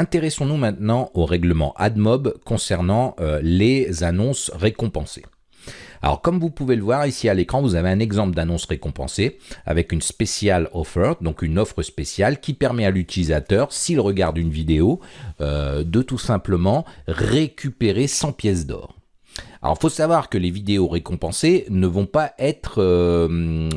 Intéressons-nous maintenant au règlement AdMob concernant euh, les annonces récompensées. Alors comme vous pouvez le voir ici à l'écran, vous avez un exemple d'annonce récompensée avec une special offer, donc une offre spéciale qui permet à l'utilisateur, s'il regarde une vidéo, euh, de tout simplement récupérer 100 pièces d'or. Alors, il faut savoir que les vidéos récompensées ne vont pas être euh,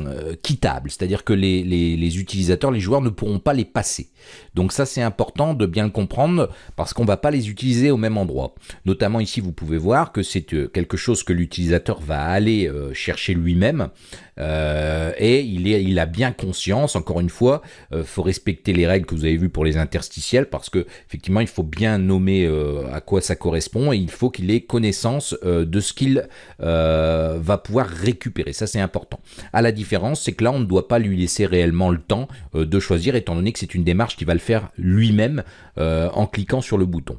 quittables, c'est-à-dire que les, utilisateurs, les joueurs ne pourront pas les passer. Donc ça, c'est important de bien le comprendre parce qu'on ne va pas les utiliser au même endroit. Notamment ici, vous pouvez voir que c'est euh, quelque chose que l'utilisateur va aller euh, chercher lui-même et il a bien conscience, encore une fois, il faut respecter les règles que vous avez vues pour les interstitiels parce que effectivement, il faut bien nommer à quoi ça correspond et il faut qu'il ait connaissance de de ce qu'il euh, va pouvoir récupérer. Ça, c'est important. À la différence, c'est que là, on ne doit pas lui laisser réellement le temps euh, de choisir, étant donné que c'est une démarche qui va le faire lui-même euh, en cliquant sur le bouton.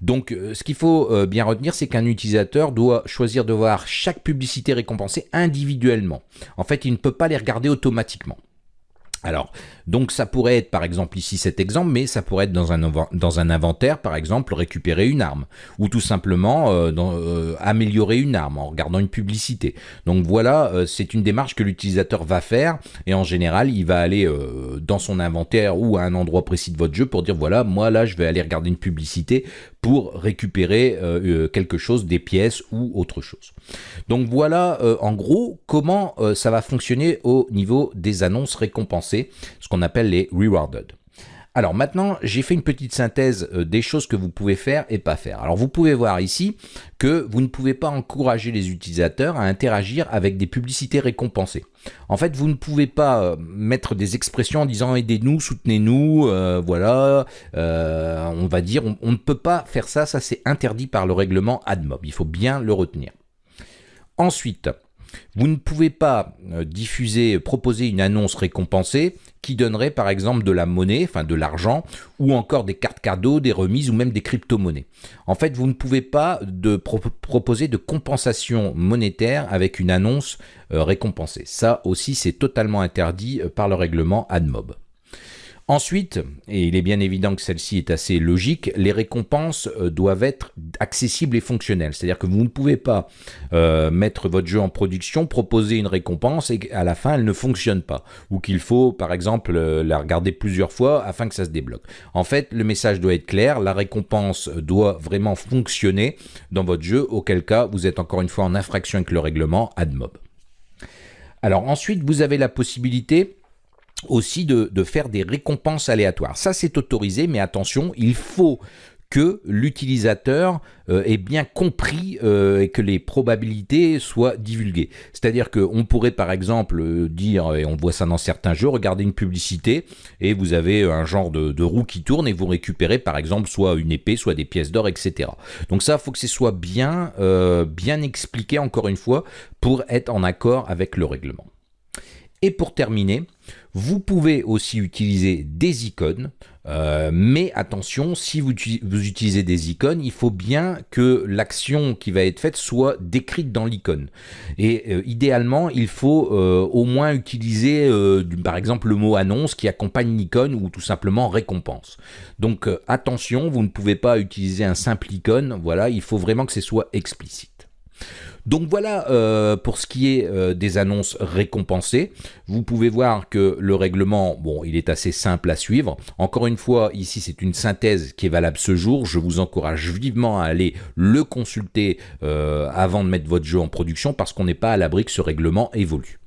Donc, ce qu'il faut bien retenir, c'est qu'un utilisateur doit choisir de voir chaque publicité récompensée individuellement. En fait, il ne peut pas les regarder automatiquement. Alors, donc ça pourrait être par exemple ici cet exemple, mais ça pourrait être dans un, inventaire, par exemple, récupérer une arme, ou tout simplement euh, euh, améliorer une arme en regardant une publicité. Donc voilà, euh, c'est une démarche que l'utilisateur va faire, et en général, il va aller dans son inventaire ou à un endroit précis de votre jeu pour dire, voilà, moi là, je vais aller regarder une publicité pour récupérer quelque chose, des pièces ou autre chose. Donc voilà, en gros, comment ça va fonctionner au niveau des annonces récompensées ce qu'on appelle les rewarded. Alors maintenant, j'ai fait une petite synthèse euh, des choses que vous pouvez faire et pas faire. Alors vous pouvez voir ici que vous ne pouvez pas encourager les utilisateurs à interagir avec des publicités récompensées. En fait, vous ne pouvez pas euh, mettre des expressions en disant aidez-nous, soutenez-nous, euh, voilà, on va dire, on, on, ne peut pas faire ça, ça c'est interdit par le règlement AdMob, il faut bien le retenir. Ensuite, vous ne pouvez pas euh, diffuser, proposer une annonce récompensée qui donnerait par exemple de la monnaie, enfin de l'argent, ou encore des cartes cadeaux, des remises ou même des crypto-monnaies. En fait, vous ne pouvez pas proposer de compensation monétaire avec une annonce euh, récompensée. Ça aussi, c'est totalement interdit euh, par le règlement AdMob. Ensuite, et il est bien évident que celle-ci est assez logique, les récompenses euh, doivent être accessibles et fonctionnelles. C'est-à-dire que vous ne pouvez pas euh, mettre votre jeu en production, proposer une récompense et qu'à la fin elle ne fonctionne pas. Ou qu'il faut par exemple euh, la regarder plusieurs fois afin que ça se débloque. En fait, le message doit être clair, la récompense doit vraiment fonctionner dans votre jeu, auquel cas vous êtes encore une fois en infraction avec le règlement AdMob. Alors ensuite, vous avez la possibilité aussi de, faire des récompenses aléatoires. Ça, c'est autorisé, mais attention, il faut que l'utilisateur euh, ait bien compris euh, et que les probabilités soient divulguées. C'est-à-dire qu'on pourrait par exemple euh, dire, et on voit ça dans certains jeux, regarder une publicité et vous avez un genre de, de, roue qui tourne et vous récupérez par exemple soit une épée, soit des pièces d'or, etc. Donc ça, il faut que ce soit bien, bien expliqué encore une fois pour être en accord avec le règlement. Et pour terminer, vous pouvez aussi utiliser des icônes, euh, mais attention, si vous, utilisez des icônes, il faut bien que l'action qui va être faite soit décrite dans l'icône. Et euh, idéalement, il faut euh, au moins utiliser, par exemple, le mot annonce qui accompagne l'icône ou tout simplement récompense. Donc attention, vous ne pouvez pas utiliser un simple icône, voilà, il faut vraiment que ce soit explicite. Donc voilà euh, pour ce qui est euh, des annonces récompensées. Vous pouvez voir que le règlement, bon, il est assez simple à suivre. Encore une fois, ici c'est une synthèse qui est valable ce jour. Je vous encourage vivement à aller le consulter euh, avant de mettre votre jeu en production parce qu'on n'est pas à l'abri que ce règlement évolue.